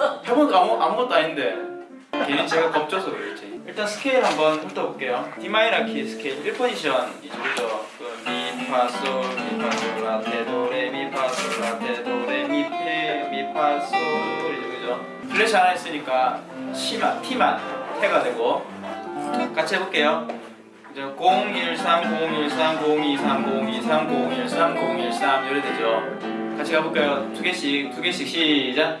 아무것도 아닌데 괜히 제가 겁줘서 그랬지 일단 스케일 한번 훑어볼게요. D 마이너 키 스케일 1포지션이죠 그죠 미파솔 미파솔 미파솔 라테 도 레 미페 미파솔이죠 그죠. 플래시 하나 있으니까 C만 T만 태가 되고. 같이 해볼게요. 이제 013 013 023 023 013 013 이래 되죠. 같이 가볼까요? 두 개씩 두 개씩 시작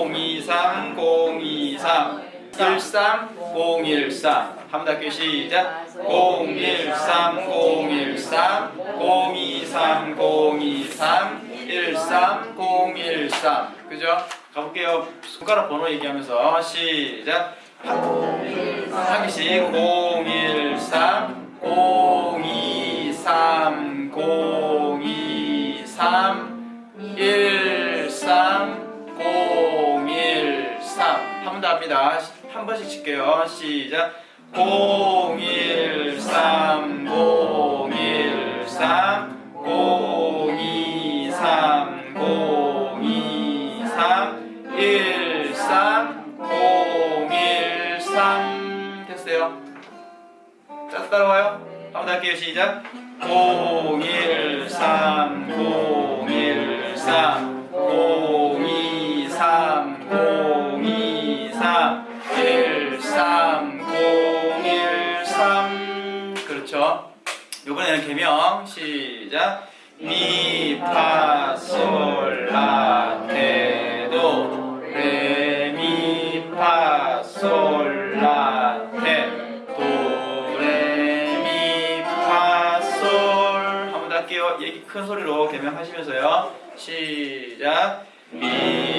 023, 13, 013. 한번 더. 시작. 013, 013, 023, 023, 13, 013. 그죠? 가볼게요. 손가락 번호 얘기하면서 시작. 한 개씩 013 023 023 한 번 더 합니다. 한 번씩 칠게요. 시작 013 013 023 023 13 013 됐어요. 자 따라와요. 한 번 더 할게요. 시작. 013 013 이번에는 개명 시작. 미파솔라테도 레미파솔라테 도레미파솔 한번 더 할게요. 얘기 큰 소리로 개명하시면서요. 시작. 미